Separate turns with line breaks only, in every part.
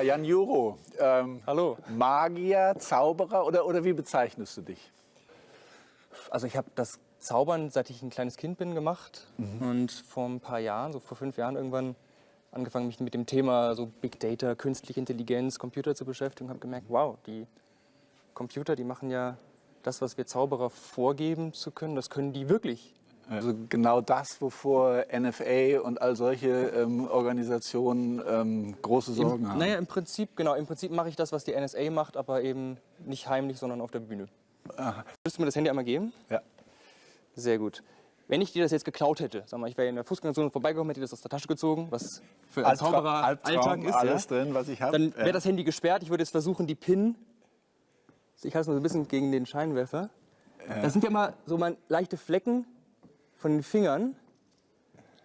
Jan Juro, ähm,
Hallo.
Magier, Zauberer oder, oder wie bezeichnest du dich?
Also ich habe das Zaubern, seit ich ein kleines Kind bin, gemacht. Und vor ein paar Jahren, so vor fünf Jahren irgendwann, angefangen, mich mit dem Thema so Big Data, künstliche Intelligenz, Computer zu beschäftigen und habe gemerkt, wow, die Computer, die machen ja das, was wir Zauberer vorgeben zu können, das können die wirklich.
Also genau das, wovor NFA und all solche ähm, Organisationen ähm, große Sorgen
Im,
haben.
naja, im Prinzip, genau, im Prinzip mache ich das, was die NSA macht, aber eben nicht heimlich, sondern auf der Bühne. Würdest du mir das Handy einmal geben?
Ja.
Sehr gut. Wenn ich dir das jetzt geklaut hätte, sag mal, ich wäre in der Fußgängerzone vorbeigekommen, hätte das aus der Tasche gezogen, was für
Albtraum-
Zauberer
Albtraum,
Alltag ist,
alles
ja?
drin, was ich habe.
dann wäre
ja.
das Handy gesperrt. Ich würde jetzt versuchen, die PIN, ich halte es mal so ein bisschen gegen den Scheinwerfer. Das sind ja immer so mal leichte Flecken von den Fingern.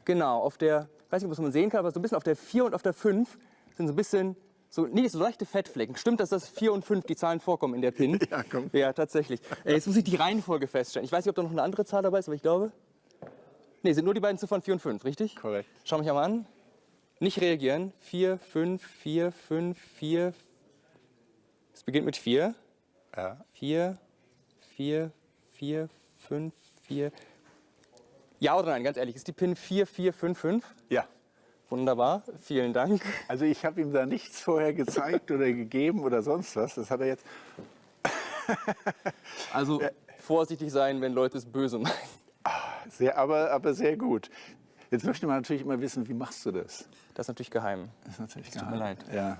Genau, auf der, ich weiß nicht, ob man sehen kann, aber so ein bisschen auf der 4 und auf der 5 sind so ein bisschen, so, nee, so leichte Fettflecken. Stimmt, dass das 4 und 5 die Zahlen vorkommen in der PIN?
Ja, komm.
Ja, tatsächlich. Äh, Jetzt muss ich die Reihenfolge feststellen. Ich weiß nicht, ob da noch eine andere Zahl dabei ist, aber ich glaube. Nee, sind nur die beiden Ziffern 4 und 5, richtig?
Korrekt.
Schau mich einmal an. Nicht reagieren. 4, 5, 4, 5, 4. Es beginnt mit 4.
Ja.
4, 4, 4, 5, 4. Ja oder nein, ganz ehrlich, ist die PIN 4455?
ja.
Wunderbar, vielen Dank.
Also ich habe ihm da nichts vorher gezeigt oder gegeben oder sonst was. Das hat er jetzt.
Also vorsichtig sein, wenn Leute es böse meinen.
Sehr, aber, aber sehr gut. Jetzt möchte man natürlich immer wissen, wie machst du das?
Das ist natürlich geheim.
Das ist natürlich
tut mir leid.
Ja.